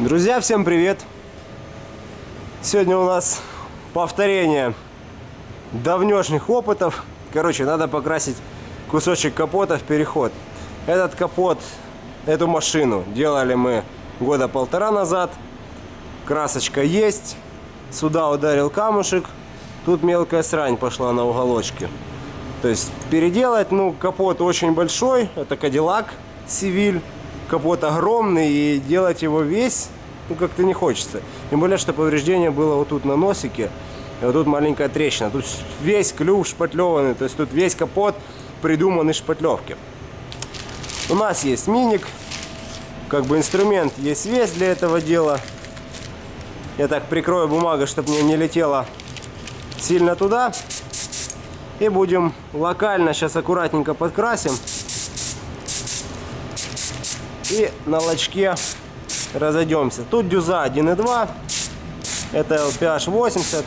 Друзья, всем привет! Сегодня у нас повторение давнешних опытов. Короче, надо покрасить кусочек капота в переход. Этот капот, эту машину делали мы года полтора назад. Красочка есть. Сюда ударил камушек. Тут мелкая срань пошла на уголочке. То есть переделать, ну, капот очень большой. Это Кадиллак Сивиль капот огромный, и делать его весь, ну, как-то не хочется. Тем более, что повреждение было вот тут на носике, и вот тут маленькая трещина. Тут весь клюв шпатлеванный, то есть тут весь капот придуман из шпатлевки. У нас есть миник, как бы инструмент есть весь для этого дела. Я так прикрою бумагой, чтобы мне не летело сильно туда. И будем локально сейчас аккуратненько подкрасим и на лочке разойдемся. Тут дюза 1.2, это LPH 80.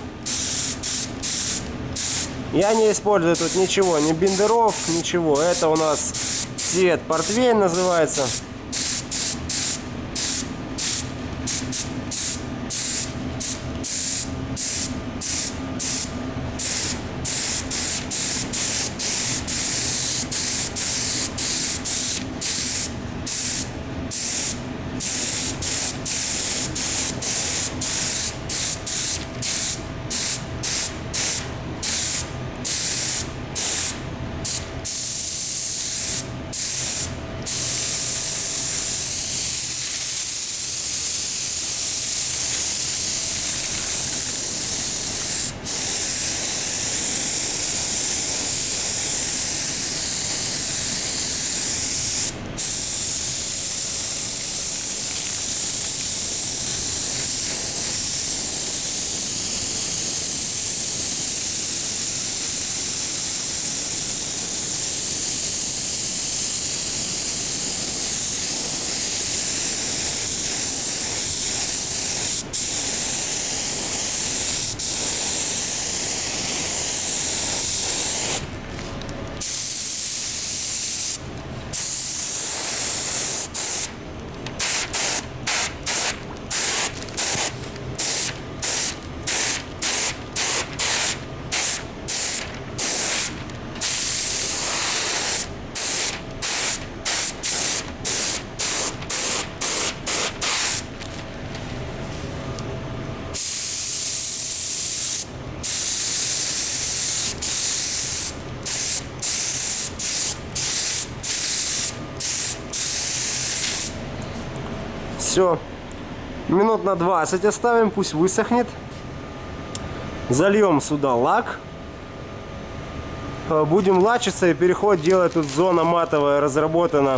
Я не использую тут ничего, ни бендеров, ничего. Это у нас цвет портвейн называется. Все. Минут на 20 оставим, пусть высохнет. Зальем сюда лак. Э, будем лачиться и переход делать. Тут зона матовая разработана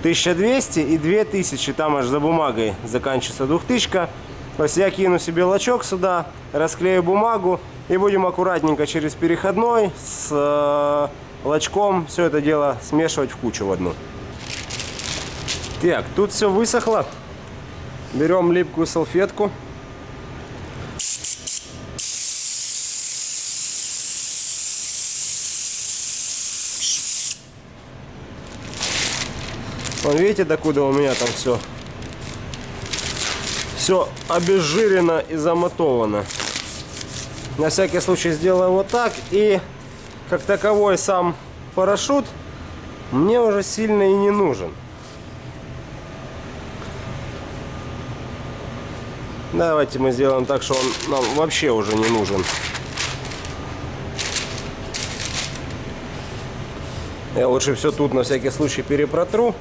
1200 и 2000. Там аж за бумагой заканчивается 2000. То есть я кину себе лачок сюда, расклею бумагу и будем аккуратненько через переходной с э, лачком все это дело смешивать в кучу в одну. Так, тут все высохло. Берем липкую салфетку. Вон, видите, докуда у меня там все все обезжирено и замотовано. На всякий случай сделаю вот так. И как таковой сам парашют мне уже сильно и не нужен. Давайте мы сделаем так, что он нам вообще уже не нужен. Я лучше все тут на всякий случай перепротру.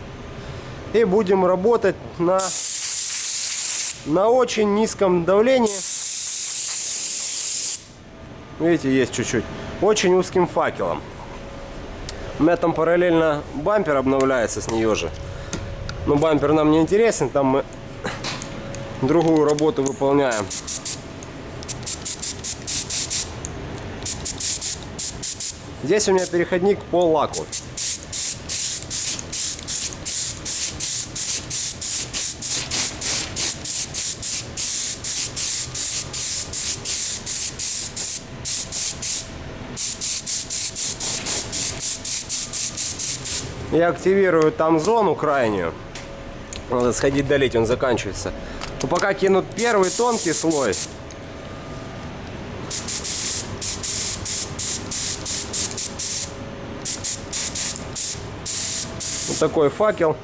И будем работать на, на очень низком давлении. Видите, есть чуть-чуть. Очень узким факелом. У меня там параллельно бампер обновляется с нее же. Но бампер нам не интересен. Там мы другую работу выполняем. Здесь у меня переходник по лаку. Я активирую там зону крайнюю. Надо сходить долить, он заканчивается. Но пока кинут первый тонкий слой. Вот такой факел.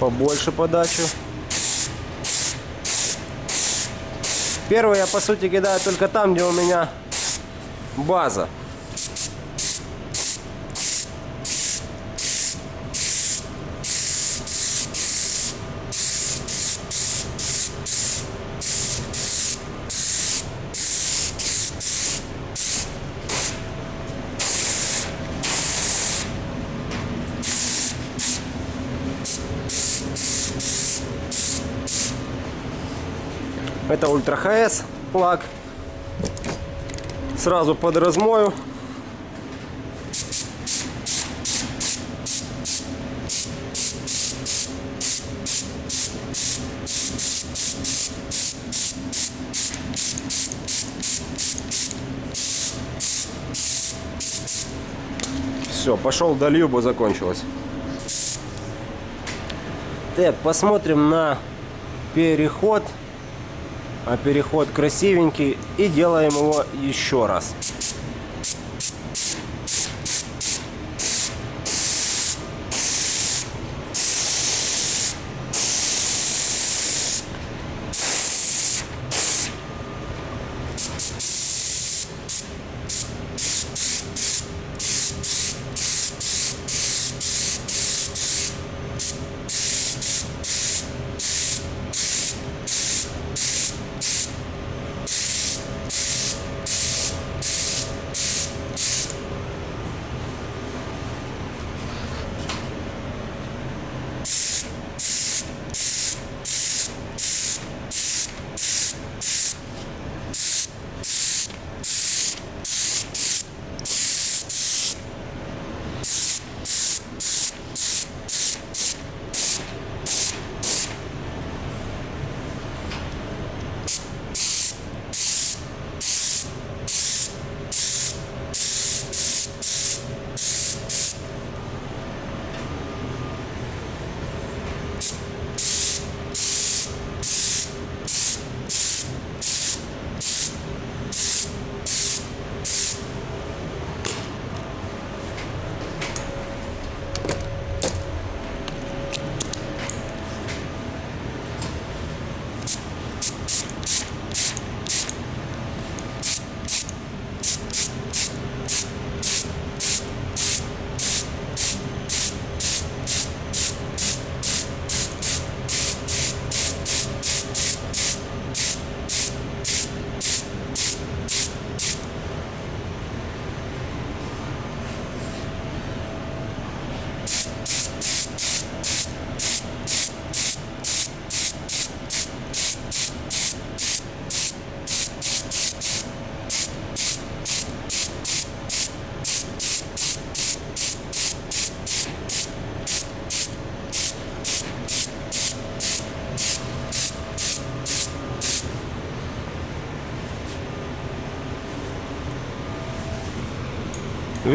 Побольше подачу. Первый я по сути кидаю только там, где у меня база. Это Ультра ХС лак. Сразу под размою. Все, пошел долью, бо закончилось. Так, посмотрим на переход а переход красивенький и делаем его еще раз.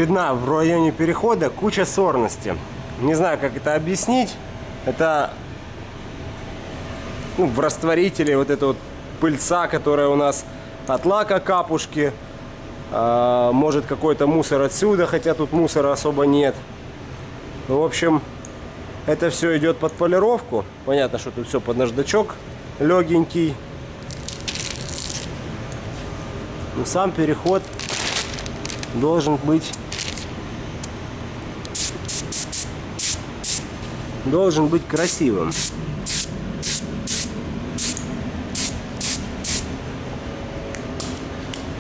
Видна в районе перехода куча сорности. Не знаю, как это объяснить. Это ну, в растворителе вот эта вот пыльца, которая у нас от лака капушки. А, может какой-то мусор отсюда, хотя тут мусора особо нет. В общем, это все идет под полировку. Понятно, что тут все под наждачок легенький. Но сам переход должен быть должен быть красивым.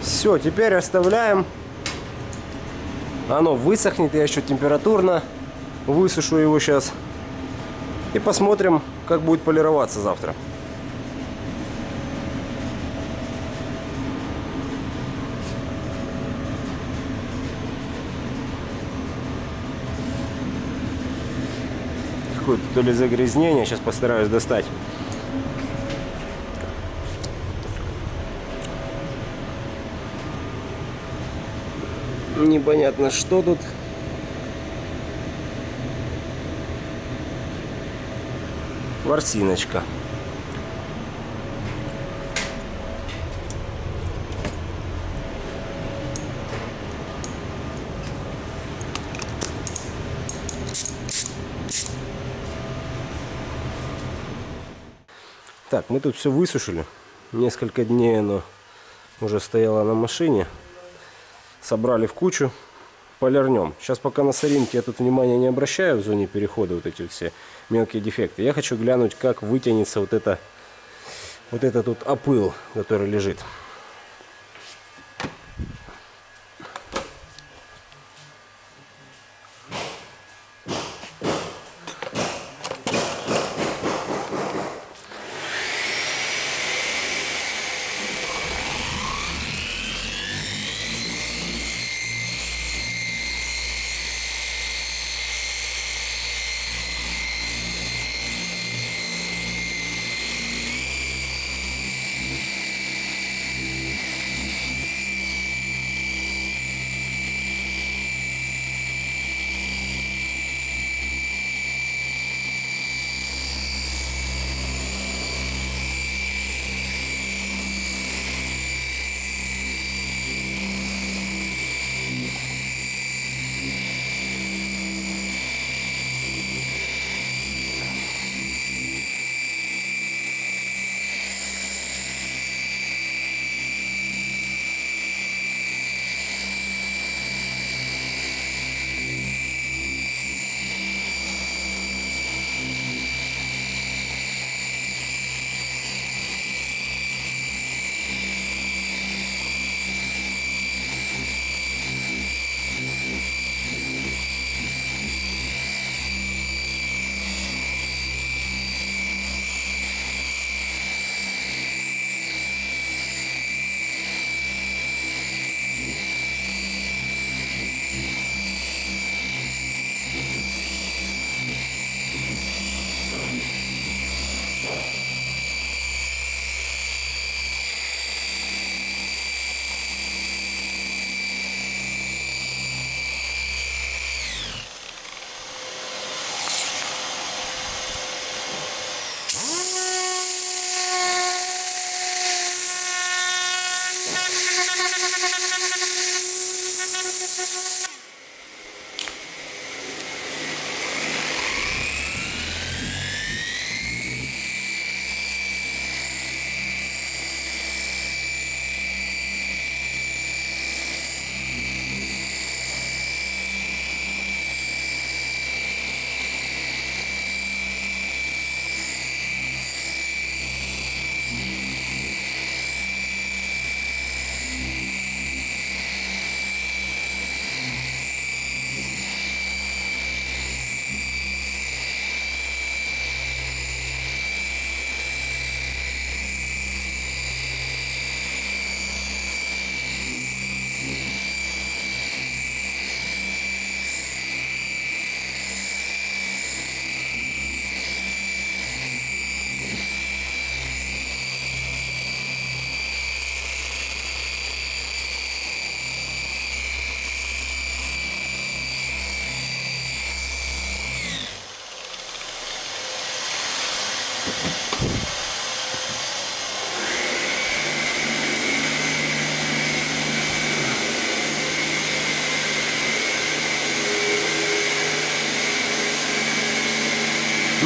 Все, теперь оставляем. Оно высохнет, я еще температурно высушу его сейчас. И посмотрим, как будет полироваться завтра. какое-то то ли загрязнение. Сейчас постараюсь достать. Непонятно, что тут. Ворсиночка. Так, мы тут все высушили. Несколько дней оно уже стояло на машине. Собрали в кучу. Полирнем. Сейчас пока на соринке я тут внимания не обращаю в зоне перехода вот эти все мелкие дефекты. Я хочу глянуть, как вытянется вот это вот это тут опыл, который лежит.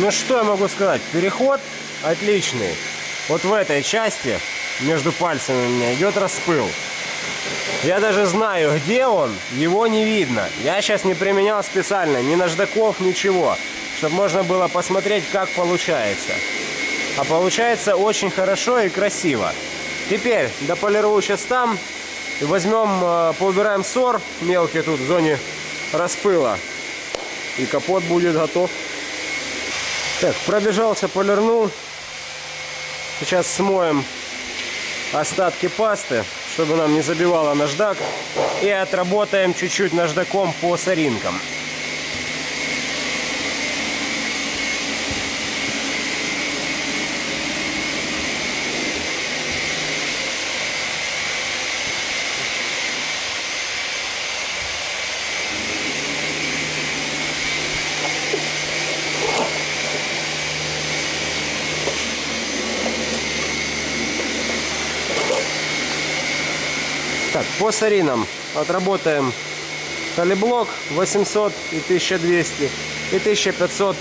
Ну что я могу сказать? Переход отличный. Вот в этой части между пальцами у меня идет распыл. Я даже знаю, где он, его не видно. Я сейчас не применял специально ни наждаков, ничего, чтобы можно было посмотреть, как получается. А получается очень хорошо и красиво. Теперь дополирую сейчас там. Возьмем, э, поубираем сор мелкий тут в зоне распыла. И капот будет готов. Так, пробежался, полирнул. Сейчас смоем остатки пасты, чтобы нам не забивало наждак. И отработаем чуть-чуть наждаком по соринкам. Так, по саринам отработаем Талиблок 800 и 1200 и 1500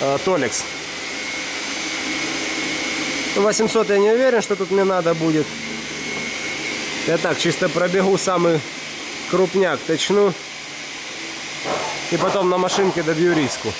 э, Толикс. 800 я не уверен, что тут мне надо будет. Я так чисто пробегу самый крупняк, точну. И потом на машинке добью риску.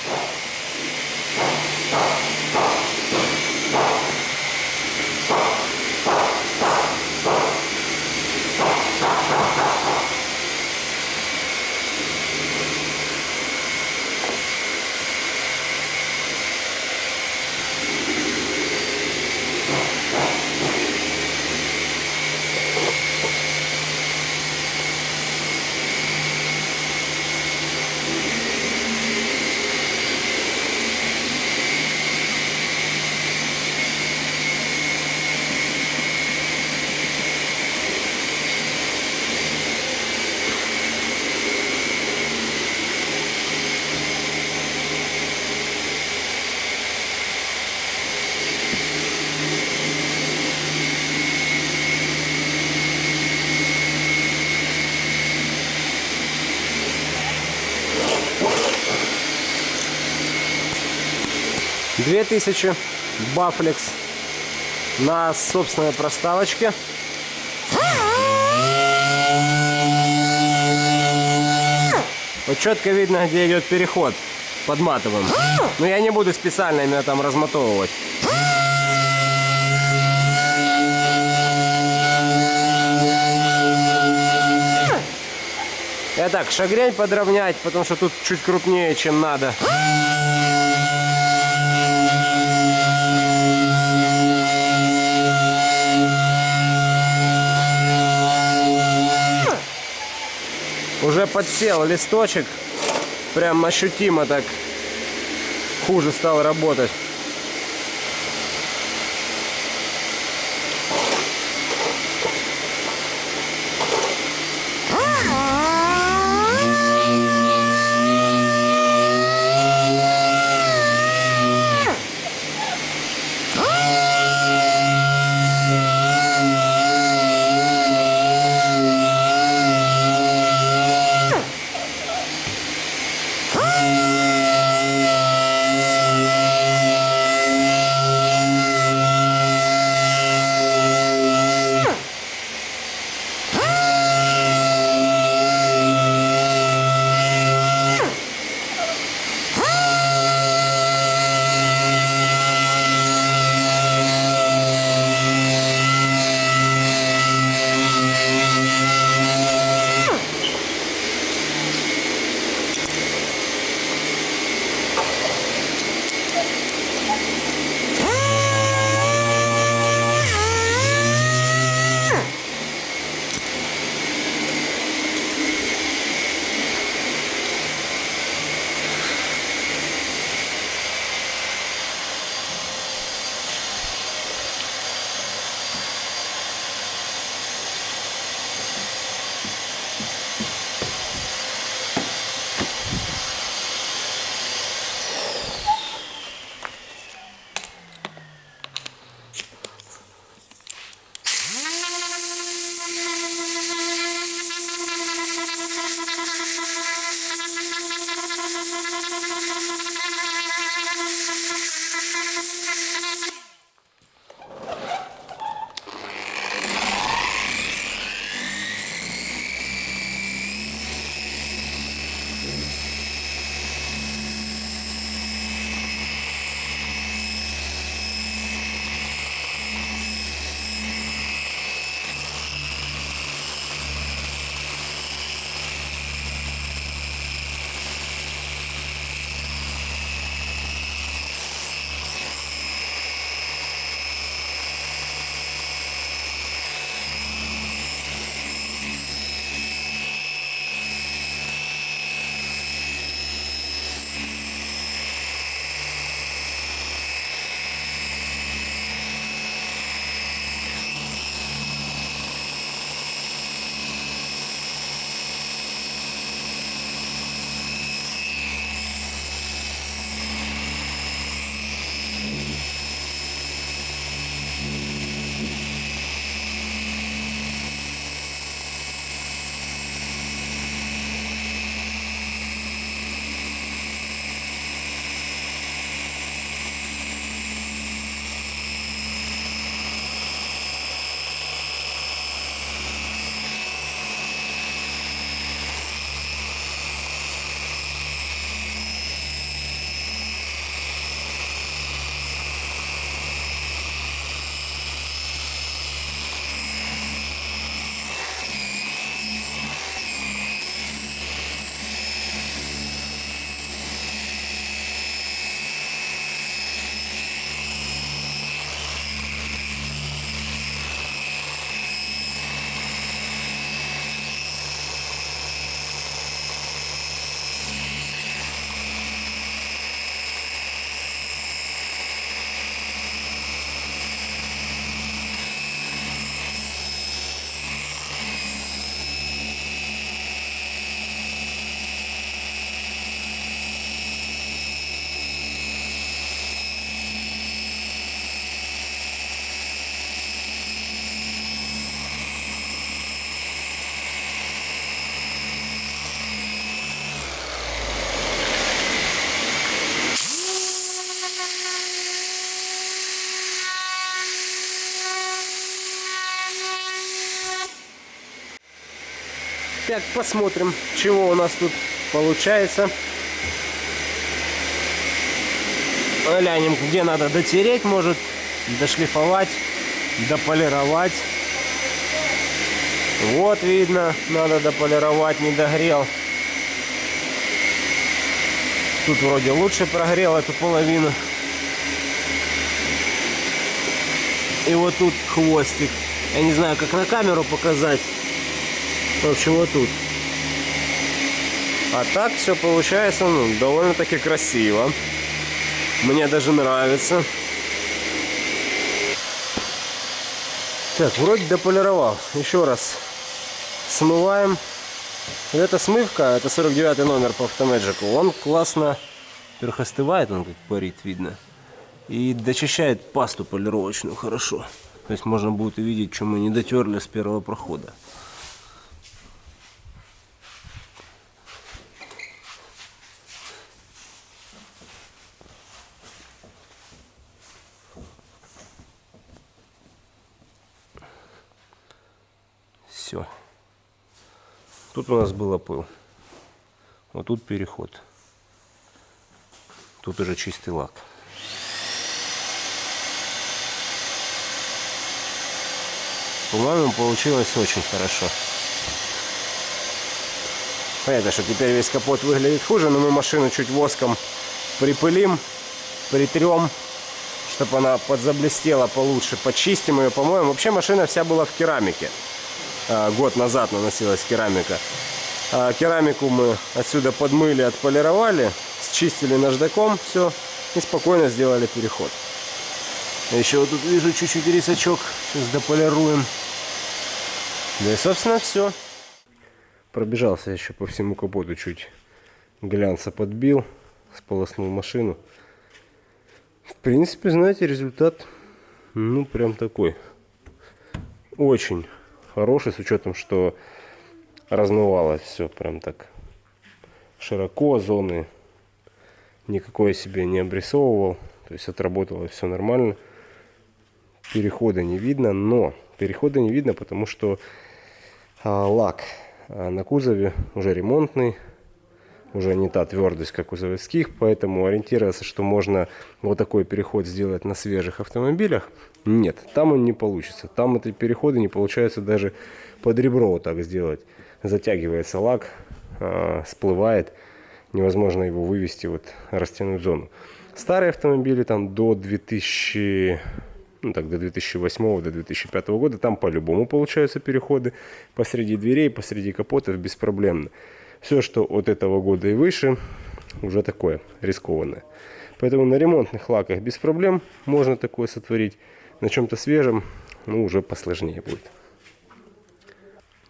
Две тысячи бафлекс на собственной проставочке. Вот четко видно, где идет переход под матовым. Но я не буду специально именно там размотовывать. Я так, шагрень подровнять, потому что тут чуть крупнее, чем надо. Подсел листочек. Прям ощутимо так хуже стал работать. Так, посмотрим, чего у нас тут получается. Глянем, где надо дотереть, может, дошлифовать, дополировать. Вот видно, надо дополировать, не догрел. Тут вроде лучше прогрел эту половину. И вот тут хвостик. Я не знаю, как на камеру показать. В общем, вот тут. А так все получается ну, довольно-таки красиво. Мне даже нравится. Так, вроде дополировал. Еще раз смываем. Эта смывка, это 49 номер по автомеджику. Он классно, во-первых, остывает, он как парит, видно. И дочищает пасту полировочную хорошо. То есть можно будет увидеть, что мы не дотерли с первого прохода. Все. Тут у нас был опыл. Вот тут переход. Тут уже чистый лак. По-моему, получилось очень хорошо. Понятно, что теперь весь капот выглядит хуже, но мы машину чуть воском припылим, притрем, чтобы она подзаблестела получше, почистим ее, по-моему. Вообще машина вся была в керамике. А, год назад наносилась керамика. А, керамику мы отсюда подмыли, отполировали, счистили наждаком, все, и спокойно сделали переход. Еще вот тут вижу чуть-чуть рисачок, сейчас дополируем. Да и, собственно, все. Пробежался еще по всему капоту чуть глянца подбил, сполоснул машину. В принципе, знаете, результат, ну, прям такой. Очень хороший, с учетом, что размывалось все прям так широко, зоны никакой себе не обрисовывал. То есть отработало все нормально. Перехода не видно, но перехода не видно, потому что а, лак а, на кузове уже ремонтный, уже не та твердость, как у заводских, поэтому ориентироваться, что можно вот такой переход сделать на свежих автомобилях, нет, там он не получится. Там эти переходы не получается даже под ребро вот так сделать. Затягивается лак, э, всплывает, невозможно его вывести, вот растянуть зону. Старые автомобили там до 2000 ну так, до 2008 до 2005 года, там по-любому получаются переходы посреди дверей, посреди капотов беспроблемно. Все, что от этого года и выше, уже такое рискованное. Поэтому на ремонтных лаках без проблем можно такое сотворить. На чем-то свежем, ну, уже посложнее будет.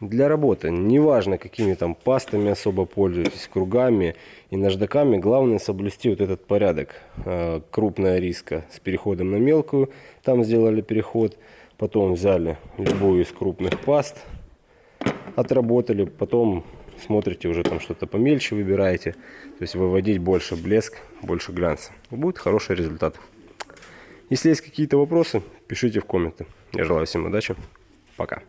Для работы, неважно какими там пастами особо пользуетесь, кругами и наждаками, главное соблюсти вот этот порядок. А, крупная риска с переходом на мелкую, там сделали переход, потом взяли любую из крупных паст, отработали, потом смотрите уже там что-то помельче выбираете, то есть выводить больше блеск, больше глянца. Будет хороший результат. Если есть какие-то вопросы, пишите в комменты. Я желаю всем удачи. Пока.